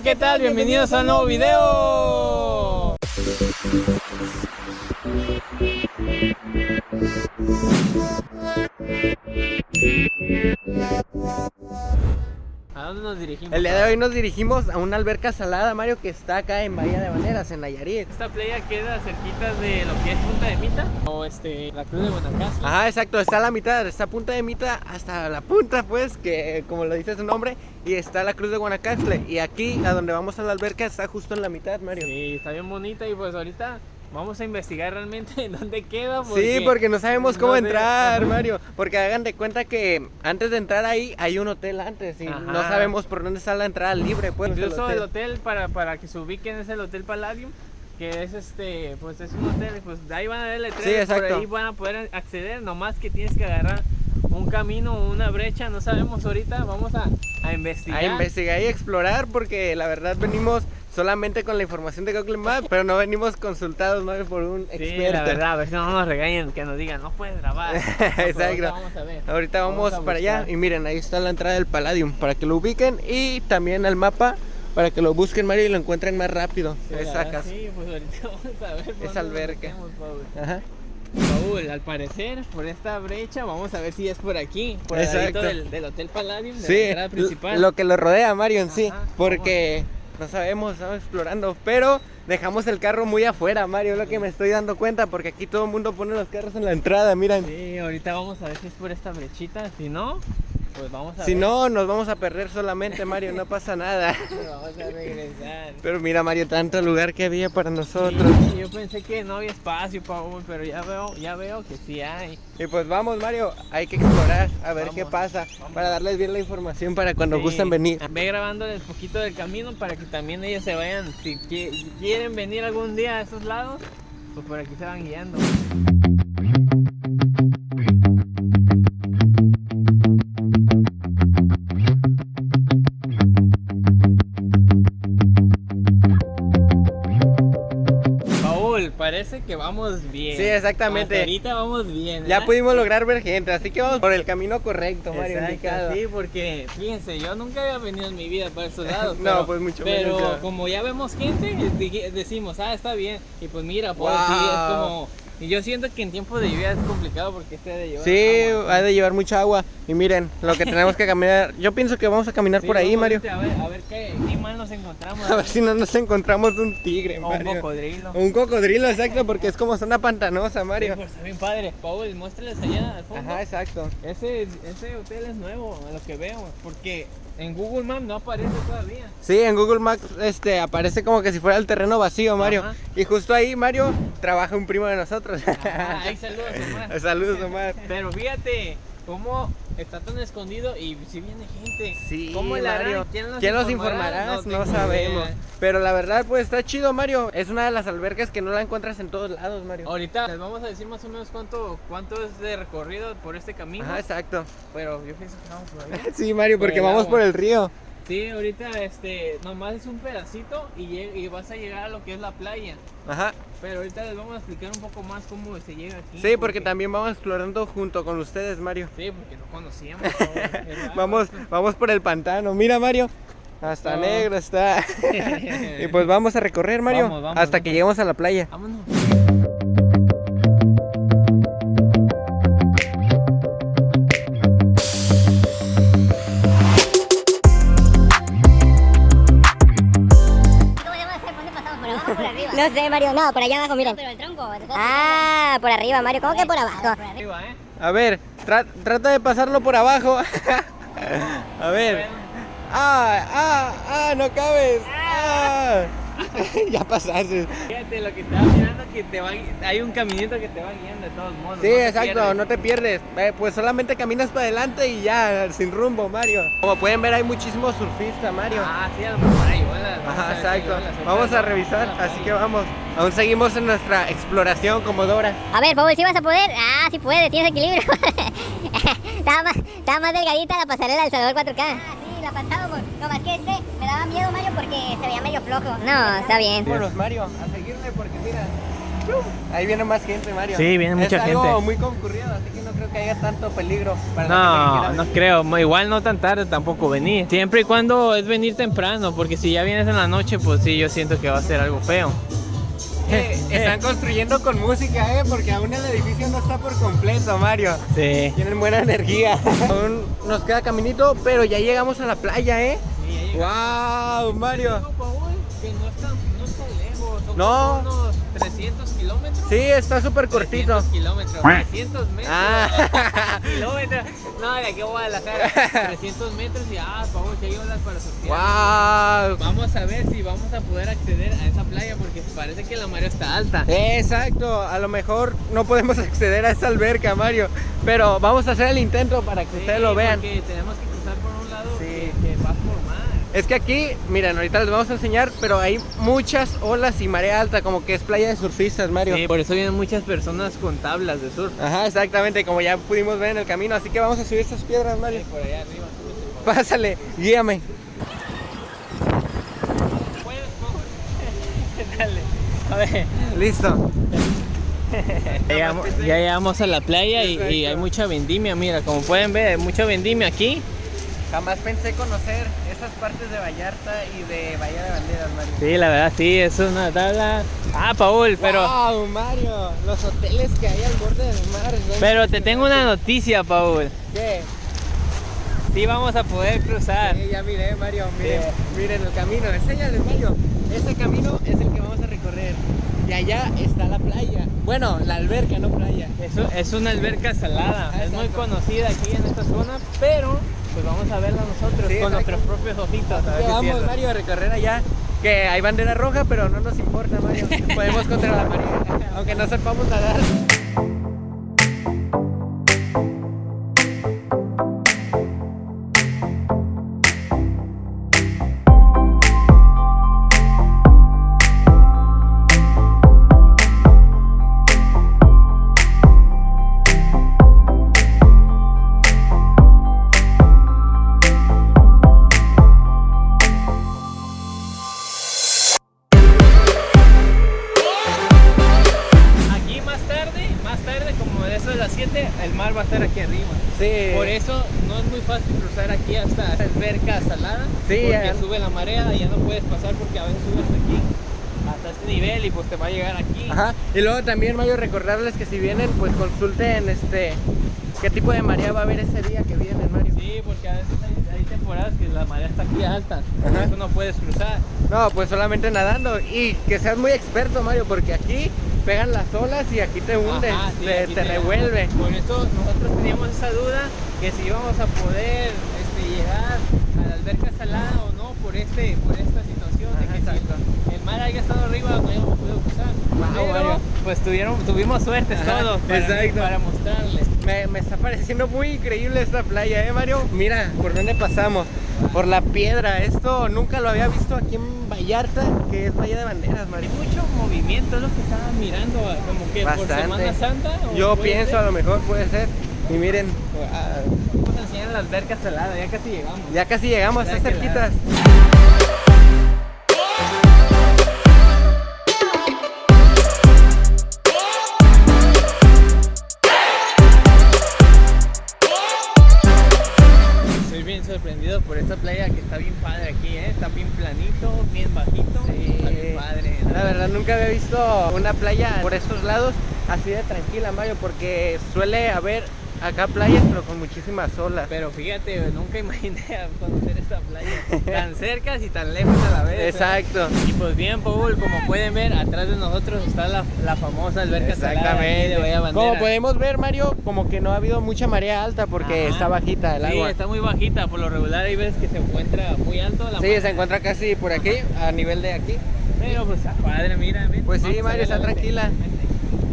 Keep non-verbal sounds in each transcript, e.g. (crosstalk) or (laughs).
¿qué tal? Bienvenidos a un nuevo video. ¿A dónde nos dirigimos? El día de hoy nos dirigimos a una alberca salada, Mario, que está acá en Bahía de Baneras, en Nayarit. Esta playa queda cerquita de lo que es Punta de Mita o este, la Cruz de Guanacaste. Ajá, exacto, está a la mitad, está punta de Mita hasta la punta, pues, que como lo dice su nombre, y está la Cruz de Guanacaste. Y aquí, a donde vamos a la alberca, está justo en la mitad, Mario. Sí, está bien bonita y pues ahorita vamos a investigar realmente en (laughs) dónde queda. sí, porque no sabemos cómo no sé. entrar, Mario. Porque hagan de cuenta que antes de entrar ahí hay un hotel antes y Ajá. no sabemos por dónde está la entrada libre, pues. Incluso el el hotel. hotel para, para que se ubiquen es el Hotel Palladium que es este, pues es un hotel, pues de ahí van a ver Sí, exacto. por ahí van a poder acceder, nomás que tienes que agarrar un camino o una brecha, no sabemos ahorita, vamos a, a investigar. A investigar y explorar porque la verdad venimos solamente con la información de Google Maps, pero no venimos consultados Mario, por un Sí, experto. la verdad, a ver si no nos regañen, que nos digan, no puedes grabar. (laughs) No, Exacto. ahorita Vamos a ver. Ahorita vamos, a para allá y miren, ahí está la entrada del Palladium para que lo ubiquen y también el mapa para que lo busquen Mario y lo encuentren más rápido. Sí, verdad, sacas. Sí, pues ahorita (laughs) vamos a ver. nos alberca. metemos, Paul. Ajá. Paul, al parecer, por esta brecha, vamos a ver si es por aquí, por el del, del Hotel Palladium, de Sí, la entrada principal. lo que lo rodea Mario en sí, porque no sabemos, estamos explorando, pero dejamos el carro muy afuera, Mario, lo que me estoy dando cuenta, porque aquí todo el mundo pone los carros en la entrada, miran. Sí, ahorita vamos a ver si es por esta brechita, si no, pues vamos a Si ver. no, nos vamos a perder solamente, Mario, no pasa nada. (laughs) vamos a regresar. Pero mira, Mario, tanto lugar que había para nosotros. Sí, yo pensé que no había espacio, Paul, pero ya veo, ya veo que sí hay. Y pues vamos, Mario, hay que explorar, a ver Vamos, qué pasa, vamos. para darles bien la información para cuando Sí, gusten venir. Ve grabándoles poquito del camino para que también ellos se vayan, si qui- quieren venir algún día a esos lados, pues por aquí se van guiando. Vamos bien. Sí, exactamente. Hasta ahorita vamos bien. Ya pudimos lograr ver gente, así que vamos por el camino correcto, Mario. Exacto, sí, porque fíjense, yo nunca había venido en mi vida para esos (laughs) lados. No, pero- pues mucho Pero menos como ya vemos gente, decimos, ah, está bien. Y pues mira, pues Wow. sí, es como. Y yo siento que en tiempo de lluvia es complicado porque este de llevar. Sí, agua. ha de llevar mucha agua. Y miren, lo que tenemos que caminar. Yo pienso que vamos a caminar Sí, por ahí, Mario. A ver, a ver qué, qué mal nos encontramos. A ver si no nos encontramos un tigre, o un cocodrilo. Un cocodrilo, exacto, porque es como zona pantanosa, Sí, Mario. pues está bien padre. Paul, muéstrales allá al fondo. Ajá, exacto. Ese, ese hotel es nuevo, a lo que veo. Porque en Google Maps no aparece todavía. Sí, en Google Maps este, aparece como que si fuera el terreno vacío, Mario. Ajá. Y justo ahí, Mario, trabaja un primo de nosotros. Ah, ahí saludos, (laughs) Omar. Saludos, Omar. Pero fíjate cómo está tan escondido y si viene gente. Sí, ¿Cómo harán? Mario. ¿Quién nos ¿Quién informará? No, sabemos. idea. Pero la verdad, pues está chido, Mario. Es una de las albercas que no la encuentras en todos lados, Mario. Ahorita les vamos a decir más o menos cuánto, cuánto es de recorrido por este camino. Ajá, exacto. Pero yo pienso que vamos por ahí. (laughs) Sí, Mario, Por porque vamos agua. por el río. Sí, ahorita este, nomás es un pedacito y, y vas a llegar a lo que es la playa. Ajá. Pero ahorita les vamos a explicar un poco más cómo se llega aquí. Sí, porque también vamos explorando junto con ustedes, Mario. Sí, porque no conocíamos. (laughs) Vamos, vamos por el pantano. Mira, Mario. Hasta No. negro está. (laughs) y pues vamos a recorrer, Mario. Vamos, vamos, hasta que lleguemos a la playa. Vámonos. Sé, Mario, no, por allá abajo, miren. Pero el tronco. ¿te estás Ah, por arriba, Mario, ¿cómo que por abajo? ¿eh? A ver, tra- trata de pasarlo por abajo. (laughs) a ver. Ah, ah, ah, no cabes. Ah. (laughs) ya pasaste. Fíjate lo que te va mirando que te va hay un caminito que te va guiando de todos modos. Sí, no exacto, pierdes. no te pierdes. Eh, pues solamente caminas para adelante y ya, sin rumbo, Mario. Como pueden ver, hay muchísimos surfistas, Mario. Ah, sí, a lo mejor hay Ajá, si exacto. Vamos a revisar, así playa. que vamos. Aún seguimos en nuestra exploración como Dora. A ver, Paul, ¿sí vas a poder? Ah, sí puedes, tienes equilibrio. (laughs) estaba, más, estaba más delgadita la pasarela del Salvador 4K. La pasábamos. No, más que este me daba miedo, Mario, porque se veía medio flojo. No, está bien. Vámonos, Mario, a seguirle porque mira, Ahí viene más gente, Mario. Sí, viene mucha es algo gente. muy concurrido, así que no creo que haya tanto peligro para la gente que No, no creo. Igual no tan tarde tampoco venir. Siempre y cuando es venir temprano, porque si ya vienes en la noche, pues sí, yo siento que va a ser algo feo. Eh, están construyendo con música, eh, porque aún el edificio no está por completo, Mario. Sí. Tienen buena energía. aún nos queda caminito, pero ya llegamos a la playa, eh. ¡Wow, Mario! Que no está, no está lejos. No. Como unos 300 kilómetros. Sí, está súper cortito. 300 kilómetros, 300 metros. Ah. (laughs) kilómetros. No, de aquí a Guadalajara. 300 metros y ah, vamos, ya hay olas para surfear. ¡Wow! Vamos a ver si vamos a poder acceder a esa playa porque parece que la marea está alta. Exacto, a lo mejor no podemos (laughs) acceder a esa alberca, Mario, pero vamos a hacer el intento para que Sí, ustedes lo vean. Tenemos que cruzar por un lado Sí. que, que va por mar. Es que aquí, miren, ahorita les vamos a enseñar, pero hay muchas olas y marea alta, como que es playa de surfistas, Mario. Sí, por eso vienen muchas personas con tablas de surf. Ajá, exactamente, como ya pudimos ver en el camino, así que vamos a subir estas piedras, Mario. Sí, por allá arriba. súbete, por Pásale, guíame. (laughs) Dale. A ver. Listo. Ya llegamos, ya llegamos a la playa y, y hay mucha vendimia, mira, como pueden ver, hay mucha vendimia aquí. Jamás pensé conocer esas partes de Vallarta y de Bahía de Banderas, Mario. Sí, la verdad, sí, es una tabla. Ah, Paul, pero, ¡Wow, Mario! Los hoteles que hay al borde del mar. pero te tengo una noticia, Paul. ¿Qué? Sí vamos a poder cruzar. Sí, ya miré, Mario, miren, miren el camino, enséñales, Mario. Ese camino es el que vamos a recorrer. Y allá está la playa. Bueno, la alberca, no playa. Eso es una alberca salada, Ah, es muy conocida aquí en esta zona, pero pues vamos a verla nosotros Sí, con nuestros propios ojitos. A ver vamos. Mario, a recorrer allá. Que hay bandera roja, pero no nos importa, Mario. (laughs) Podemos contra la marea, aunque no sepamos nadar. Eso de las 7, el mar va a estar aquí arriba. Sí. Por eso no es muy fácil cruzar aquí hasta alberca salada. Sí, porque ya. sube la marea y ya no puedes pasar porque a veces sube hasta aquí, hasta este nivel y pues te va a llegar aquí. Ajá. Y luego también, Mario, recordarles que si vienen, pues consulten este qué tipo de marea va a haber ese día que vienen, Mario. Sí, porque a veces hay, hay temporadas que la marea está aquí alta, por Ajá. eso no puedes cruzar. No, pues solamente nadando. Y que seas muy experto, Mario, porque aquí pegan las olas y aquí te Ajá, sí, te, aquí te revuelve. Por eso nosotros teníamos esa duda que si íbamos a poder este, llegar a la alberca salada o no por este por esta situación de que exacto. si el mar haya estado arriba no habíamos podido cruzar. Wow, Pero, Mario. pues tuvieron, tuvimos suerte Ajá, todos para, exacto. para mostrarles. Me, me está pareciendo muy increíble esta playa, ¿eh, Mario? Mira, ¿por dónde pasamos? Por la piedra. Esto nunca lo había visto aquí en Vallarta, que es Bahía de Banderas, Mario. Hay mucho movimiento, es lo que estaba mirando, como que por Bastante. Semana Santa. o Yo pienso, ser. a lo mejor puede ser. Y miren, ah, Vamos a enseñar la alberca salada, ya casi llegamos. ya casi llegamos, está cerquitas. Estoy bien sorprendido por esta playa que está bien padre aquí. Está bien planito, bien bajito. Sí. Está bien padre. La verdad nunca había visto una playa por estos lados así de tranquila, Mario, porque suele haber acá playas pero con muchísimas olas. Pero fíjate, nunca imaginé conocer esta playa tan cerca y tan lejos a la vez. ¿eh? Exacto. Y pues bien, Paul, como pueden ver, atrás de nosotros está la, la famosa alberca salada Exactamente. de Bahía Bandera. Como podemos ver, Mario, como que no ha habido mucha marea alta porque Ajá. está bajita el Sí, agua. está muy bajita, por lo regular hay veces que se encuentra muy alto la Sí, se encuentra casi por aquí, a nivel de aquí. Pero pues padre, mira. Pues sí, Mario, está tranquila.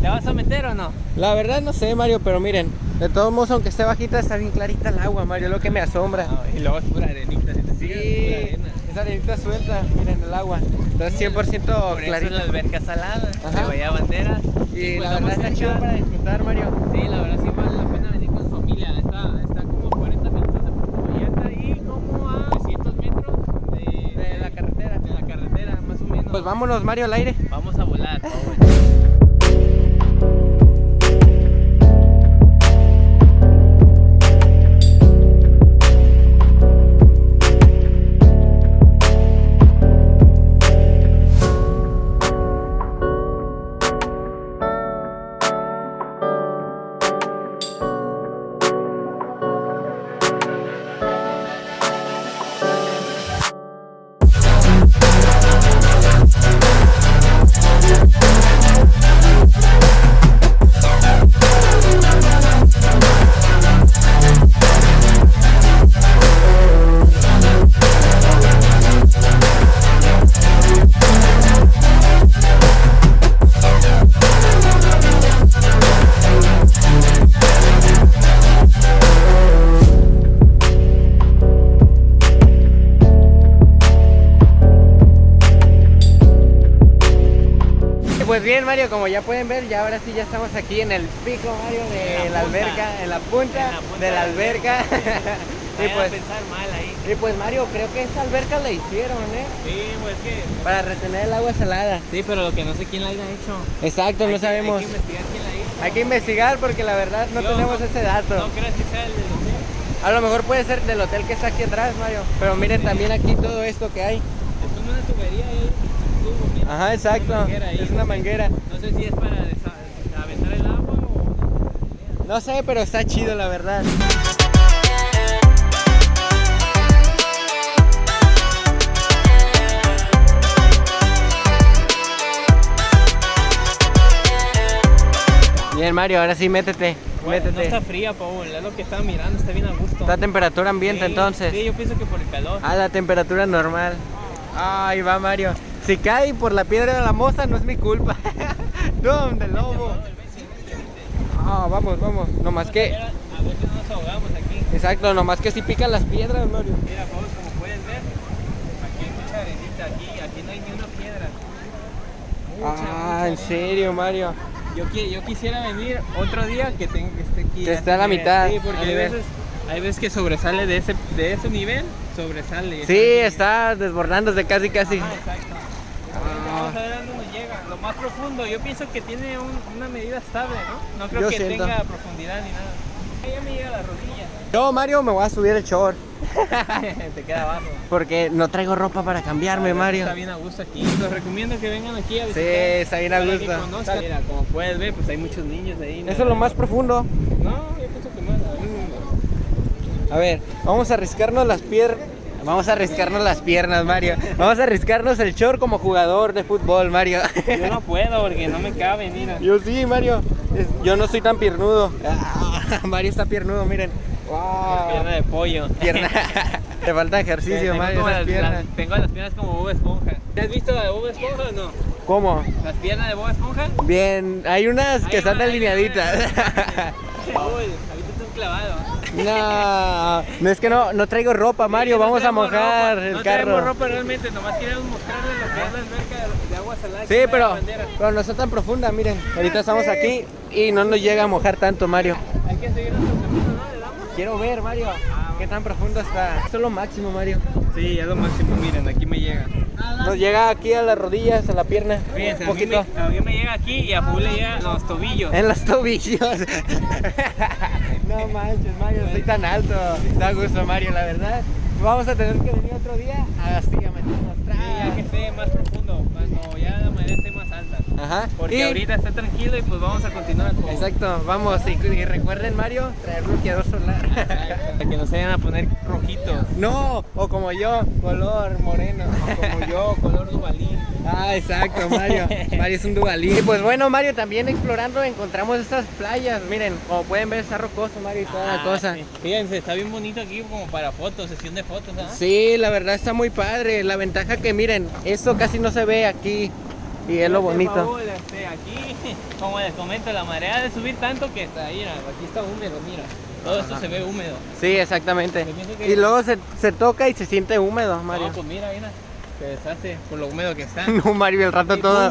¿Te vas a meter o no? La verdad no sé, Mario, pero miren, de todos modos, aunque esté bajita, está bien clarita el agua, Mario, lo que me asombra. Ah, y luego es pura arenita, si te Sí, fijas, es pura arena. esa arenita suelta, miren el agua. Entonces 100% Por eso es clarita. la alberca salada, Ajá. de Bahía Bandera. Y pues la vamos verdad está chido para disfrutar, Mario. Sí, la verdad sí vale la pena venir con familia. Está, está como 40 minutos de Puerto Vallarta y como a 300 metros de, De la carretera. de la carretera, más o menos. Pues vámonos, Mario, al aire. Vamos a volar. Paul. Mario, como ya pueden ver, ya ahora sí ya estamos aquí en el pico, Mario, de En la, alberca, en la punta, En la punta de la alberca. (laughs) y, pues, pensar mal ahí. y pues, Mario, creo que esta alberca la hicieron, ¿eh? Sí, pues que. Para retener el agua salada. Sí, pero lo que no sé quién la haya hecho. Exacto, Hay no que- sabemos. Hay que investigar quién la hizo. Hay que investigar porque la verdad no Yo tenemos no- ese dato. No creas que sea el del hotel. A lo mejor puede ser del hotel que está aquí atrás, Mario. Pero miren también aquí todo esto que hay. Es como una tubería ahí. Ajá, exacto. ahí. Es una manguera. No sé si es para aventar el agua o. No sé, pero está chido, la verdad. Bien, Mario, ahora sí, métete. Bueno, no métete. está fría, Paul. Es lo que estaba mirando. Está bien a gusto. Está a temperatura ambiente Sí, entonces. Sí, yo pienso que por el calor. A la temperatura normal. Ahí va Mario. Si cae por la piedra de la moza no es mi culpa. (laughs) ¿Dónde, lobo? Ah, vamos, vamos. No más que. A ver si no nos ahogamos aquí. Exacto, nomás que si pican las piedras, Mario. Mira, Paul, como puedes ver, aquí hay mucha arenita. Aquí, aquí no hay ni una piedra. Mucha, Ah, mucha en serio, Mario. Yo, yo quisiera venir otro día que, tenga, que esté aquí. Que esté a la mitad, Sí, porque a hay veces, hay veces que sobresale de ese, de ese nivel, sobresale. Sí, está desbordándose casi, casi. Ah, exacto. Ah. Vamos a ver a dónde nos llega. Lo más profundo, yo pienso que tiene un- una medida estable, ¿no? No creo Yo que siento. tenga profundidad ni nada. Ya me llega a la rodilla. Yo, Mario, me voy a subir el short. (laughs) Te queda abajo. Porque no traigo ropa para cambiarme, Mario. Está bien a gusto aquí. Les recomiendo que vengan aquí a Sí, visitar. está bien a gusto. Mira, como puedes ver, pues hay muchos niños ahí. Eso es lo más profundo. No, yo pienso que más. A ver, vamos a arriscarnos las piernas. Vamos a arriscarnos las piernas, Mario. Vamos a arriscarnos el short como jugador de fútbol, Mario. Yo no puedo porque no me cabe, mira. Yo sí, Mario. Es- Yo no soy tan piernudo. Ah, Mario está piernudo, miren. Wow. Pierna de pollo. Pierna. (laughs) Te falta ejercicio, tengo, Mario. como esas las, piernas. las- tengo las piernas como Bob Esponja. ¿Te has visto la de Bob Esponja o no? ¿Cómo? ¿Las piernas de Bob Esponja? Bien, hay unas que están va, alineaditas. (laughs) Uy, ahorita está un clavado. No, no es que no, no traigo ropa, Mario. Sí, no Vamos a traemos mojar ropa, el no traemos carro. ropa realmente, nomás queremos mostrarles lo que es la alberca de, agua salada. Sí, pero, pero no está tan profunda, miren. Ahorita estamos aquí y no nos llega a mojar tanto, Mario. Hay que seguir nuestro camino, ¿no? ¿Le damos? Quiero ver, Mario, qué tan profundo está. Esto es lo máximo, Mario. Sí, es lo máximo, miren, aquí me llega. Nos llega aquí a las rodillas, a la pierna, Fíjense, un a mí, me, poquito. a mí me llega aquí y a Paul le llega a los tobillos. En los tobillos. (laughs) no manches, Mario, soy tan alto. Da gusto, Mario, la verdad. Vamos a tener que venir otro día a meternos Sí, ya que esté más profundo, cuando ya Ajá. Porque y- ahorita está tranquilo y pues vamos a continuar con... Exacto, vamos. Y, y recuerden, Mario, traer bloqueador solar. Para que no se vayan a poner rojitos. no, o como yo, color moreno. Como yo, color dubalín. Ah, exacto, Mario. Mario es un dubalín. Y pues bueno, Mario, también explorando encontramos estas playas. Miren, como pueden ver, está rocoso, Mario, y toda la Ah, cosa. sí. Fíjense, está bien bonito aquí como para fotos, sesión de fotos, ¿ah? Sí, la verdad está muy padre. La ventaja que miren, esto casi no se ve aquí. Y es lo bonito. Este, aquí, (laughs) como les comento, la marea de subir tanto que está, mira, aquí está húmedo, mira. Todo esto se ve húmedo. Sí, exactamente. Y luego se, se toca y se siente húmedo, No, Mario. pues mira, mira, se deshace por lo húmedo que está. (laughs) No, Mario, el rato todo.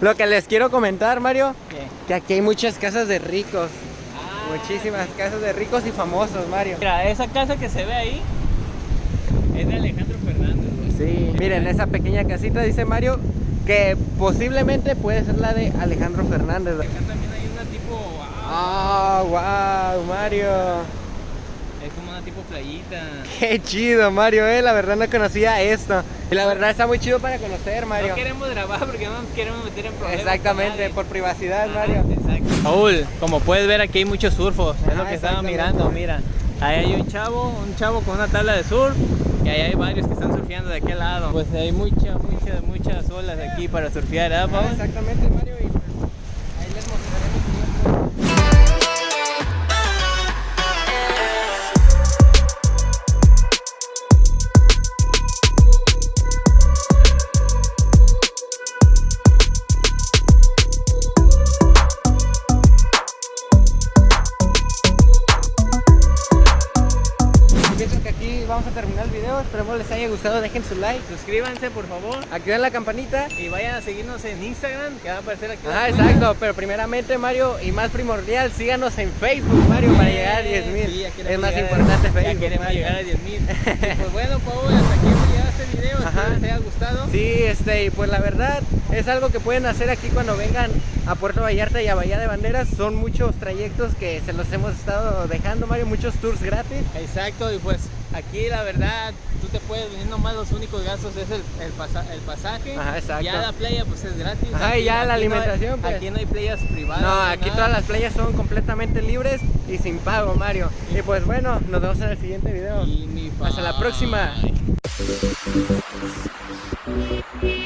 Lo que les quiero comentar, Mario, ¿Qué? que aquí hay muchas casas de ricos. Ah, Muchísimas casas de ricos y famosos, Mario. Mira, esa casa que se ve ahí es de Alejandro. Sí, miren, esa pequeña casita dice Mario que posiblemente puede ser la de Alejandro Fernández. Acá también hay una tipo, wow, Ah, wow, Mario. es como una tipo playita. (laughs) Qué chido, Mario, eh. La verdad no conocía esto. Y la verdad está muy chido para conocer, Mario. No queremos grabar porque no nos queremos meter en problemas. Exactamente, por privacidad, Ajá, Mario. Exacto. Raúl, como puedes ver aquí hay muchos surfos, es lo Ajá, que estaba mirando, mira. Ahí hay un chavo, un chavo con una tabla de surf y ahí hay varios que están surfeando de aquel lado. Pues hay muchas, muchas, muchas olas aquí para surfear, ¿verdad, Ah, Paul? exactamente, video. esperemos les haya gustado. Dejen su like, Suscríbanse, por favor. activen la campanita. Y vayan a seguirnos en Instagram, que va a aparecer aquí. Ah, exacto, pero primeramente Mario y más primordial, síganos en Facebook Mario para llegar a 10 Sí, mil. es más a- importante Ya Facebook. queremos Mario. llegar a 10 mil. (laughs) pues bueno, Paul, hasta aquí hemos llegado a este video. Espero les haya gustado. Sí, este, y pues la verdad es algo que pueden hacer aquí cuando vengan a Puerto Vallarta y a Bahía de Banderas. Son muchos trayectos que se los hemos estado dejando, Mario, muchos tours gratis. Exacto, y pues aquí la verdad, tú te puedes venir nomás, los únicos gastos es el, el, pasa- el pasaje. Ajá, exacto. Ya la playa pues es gratis. Ajá, y ya la no hay- alimentación, pues. Aquí no hay playas privadas. No, aquí nada. todas las playas son completamente libres y sin pago, Mario. Y pues bueno, nos vemos en el siguiente video. Hasta la próxima. Thank you.